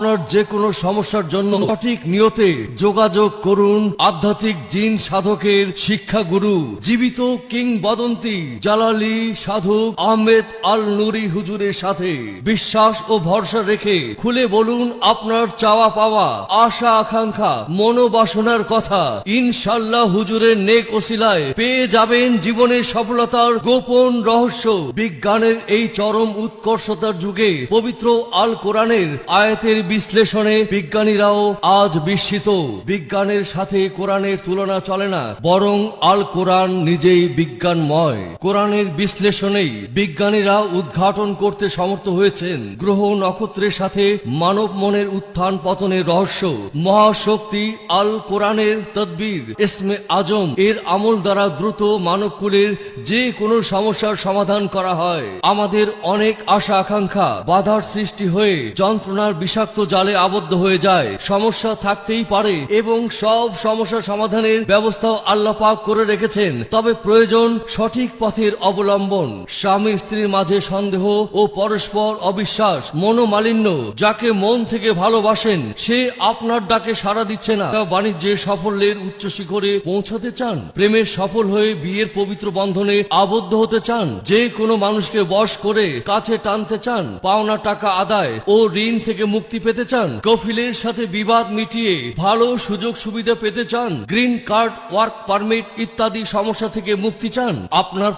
আপনার যে কোনো সমস্যার জন্য সঠিক নিয়তে যোগাযোগ করুন আধ্যাত্মিক জিন সাধকের শিক্ষা গুরু জীবিত কিংবদন্তি জালালি সাধক আহমেদ আল নুরি হুজুরের সাথে। বিশ্বাস ও ভরসা রেখে খুলে বলুন আপনার চাওয়া পাওয়া, আশা আকাঙ্ক্ষা, মনোবাসনার কথা। ইনশাল্লাহ হুজুরের নেক ওসিলায় পেয়ে যাবেন জীবনের সফলতার গোপন রহস্য। বিজ্ঞানের এই চরম উৎকর্ষতার যুগে পবিত্র আল কোরআনের আয়াতের বিশ্লেষণে বিজ্ঞানীরাও আজ বিস্মিত। বিজ্ঞানের সাথে কোরআনের তুলনা চলে না, বরং আল কোরআন নিজেই বিজ্ঞানময়। কোরআনের বিশ্লেষণেই বিজ্ঞানীরা উদ্ঘাটন করতে সমর্থ হয়েছেন। গ্রহ নক্ষত্রের সাথে মানব মনের উত্থান পতনের রহস্য। মহাশক্তি আল কোরআনের তদ্বির, ইসমে আজম এর আমল দ্বারা দ্রুত মানবকুলের যে কোনো সমস্যার সমাধান করা হয়। আমাদের অনেক আশা আকাঙ্ক্ষা বাধার সৃষ্টি হয়ে যন্ত্রণার বিষাক্ত জালে আবদ্ধ হয়ে যায়। সমস্যা থাকতেই পারে এবং সব সমস্যা সমাধানের ব্যবস্থাও আল্লাহ পাক করে রেখেছেন। তবে প্রয়োজন সঠিক পথের অবলম্বন। স্বামী স্ত্রীর মাঝে সন্দেহ ও পরস্পর অবিশ্বাস, মনোমালিন্য, যাকে মন থেকে ভালোবাসেন, সে আপনার ডাকে সাড়া দিচ্ছে না। বাণিজ্যের সাফল্যের উচ্চ শিখরে পৌঁছাতে চান। প্রেমের সফল হয়ে বিয়ের পবিত্র বন্ধনে আবদ্ধ হতে চান। যে কোনো মানুষকে বশ করে কাছে টানতে চান। পাওনা টাকা আদায় ও ঋণ থেকে মুক্তি পেতে চান? কফিলের সাথে বিবাদ মিটিয়ে ভালো সুযোগ সুবিধা পেতে চান? গ্রিন কার্ড, ওয়ার্ক পারমিট ইত্যাদি সমস্যা থেকে মুক্তি চান? আপনার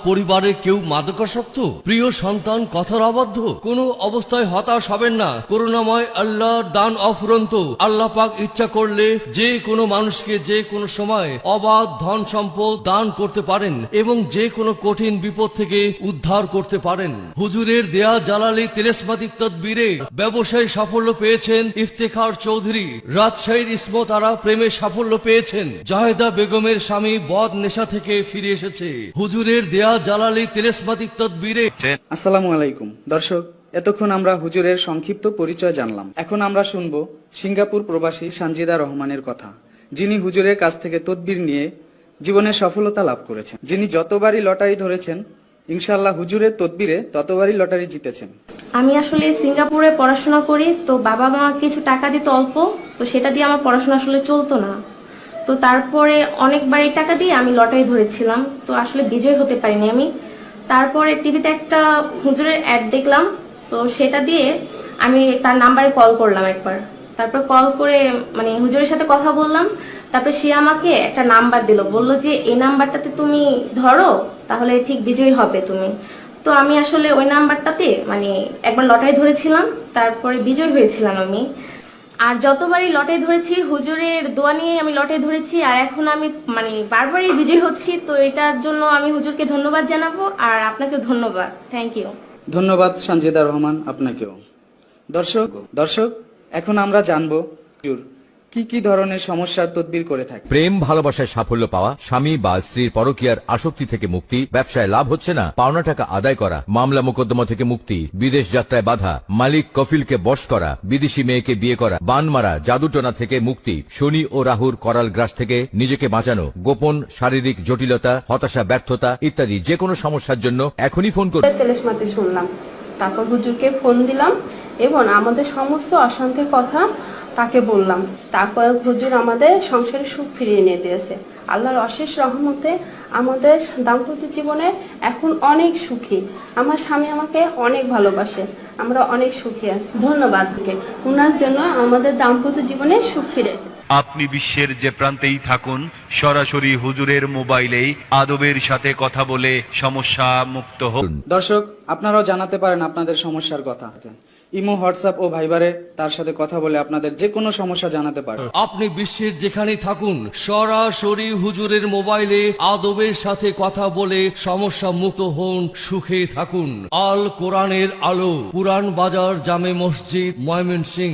কেউ মাদকাসক্ত? প্রিয় সন্তান কথার অবস্থায় হতাশ হবেন না। করুণাময় দান আল্লাহ পাক ইচ্ছা করলে যে কোনো মানুষকে যে কোনো সময় অবাধ ধন সম্পদ দান করতে পারেন এবং যে কোনো কঠিন বিপদ থেকে উদ্ধার করতে পারেন। হুজুরের দেয়া জালালি তেলেসমাতিক তদবিরে ব্যবসায় সাফল্য পেয়েছেন ইফতেখার চৌধুরী। রাজশাহীর ইসমত তারা প্রেমে সাফল্য পেয়েছেন। জাহেদা বেগমের স্বামী বদ নেশা থেকে ফিরে এসেছে। হুজুরের দেয়া জালালি তেলেসমাতিক তদবিরে আসসালামু আলাইকুম। দর্শক, এতক্ষণ আমরা হুজুরের সংক্ষিপ্ত পরিচয় জানলাম। এখন আমরা শুনব সিঙ্গাপুর প্রবাসী সানজিদা রহমানের কথা, যিনি হুজুরের কাছ থেকে তদবির নিয়ে জীবনে সফলতা লাভ করেছেন। যিনি যতবারই লটারি ধরেছেন ইনশাল্লাহ হুজুরের তদবিরে ততবারই লটারি জিতেছেন। আমি আসলে সিঙ্গাপুরে পড়াশোনা করি, তো বাবা মা কিছু টাকা দিত অল্প, তো সেটা দিয়ে আমার পড়াশোনা আসলে চলতো না। তো তারপরে অনেকবারই টাকা দিয়ে আমি লটারি ধরেছিলাম, তো আসলে বিজয় হতে পারিনি আমি। তারপরে টিভিতে একটা হুজুরের অ্যাড দেখলাম, তো সেটা দিয়ে আমি তার নাম্বারে কল করলাম একবার। তারপর কল করে মানে হুজুরের সাথে কথা বললাম তারপরে সে আমাকে একটা নাম্বার দিল। বলল যে, এই নাম্বারটাতে তুমি ধরো, তাহলে ঠিক বিজয়ী হবে তুমি। তো আমি আসলে ওই নাম্বারটাতে মানে একবার লটারি ধরেছিলাম, তারপরে বিজয় হয়েছিলাম আমি। আর যতবারই লটে ধরেছি, হুজুরের দোয়া নিয়ে আমি লটে ধরেছি, আর এখন আমি মানে বারবারই বিজয় হচ্ছি, তো এটার জন্য আমি হুজুরকে ধন্যবাদ জানাব, আর আপনাকে ধন্যবাদ। থ্যাংক ইউ ধন্যবাদ, সানজিদা রহমান, আপনাকেও। দর্শক দর্শক, এখন আমরা জানব, হুজুর কি কি ধরনের সমস্যার তদবির করে থাকে? প্রেম ভালোবাসায় সাফল্য পাওয়া স্বামী বা স্ত্রীর পরকীয়ার আসক্তি থেকে মুক্তি ব্যবসায় লাভ হচ্ছে না পাওনা টাকা আদায় করা মামলা মোকদ্দমা থেকে মুক্তি বিদেশ যাত্রায় বাধা মালিক কফিলকে বশ করা বিদেশি মেয়েকে বিয়ে করা বান মারা জাদুটনা থেকে মুক্তি শনি ও রাহুর করাল গ্রাস থেকে নিজেকে বাঁচানো গোপন শারীরিক জটিলতা হতাশা ব্যর্থতা ইত্যাদি যে কোনো সমস্যার জন্য এখনই ফোন করুন। শুনলাম। তারপর হুজুরকে ফোন দিলাম এবং আমাদের সমস্ত অশান্তির কথা তাকে বললাম তারপর হুজুর আমাদের সংসারে সুখ ফিরিয়ে এনে দিয়েছে। আল্লাহর অশেষ রহমতে আমাদের দাম্পত্য জীবনে এখন অনেক সুখী। আমার স্বামী আমাকে অনেক ভালোবাসে আমরা অনেক সুখী আছি। ধন্যবাদ তাকে ওনার জন্য আমাদের দাম্পত্য জীবনে সুখ ফিরে এসেছে। আপনি বিশ্বের যে প্রান্তেই থাকুন সরাসরি হুজুরের মোবাইলেই আদবের সাথে কথা বলে সমস্যা মুক্ত হন দর্শক আপনারাও জানাতে পারেন আপনাদের সমস্যার কথা। ইমো, হোয়াটসঅ্যাপ ও ভাইবারে তার সাথে কথা বলে আপনাদের যে কোনো সমস্যা জানাতে পারেন আপনি বিশ্বের যেখানে থাকুন, সরাসরি হুজুরের মোবাইলে আদবের সাথে কথা বলে সমস্যা মুক্ত হন সুখে থাকুন। আল কোরআনের আলো পুরান বাজার, জামে মসজিদ ময়মনসিং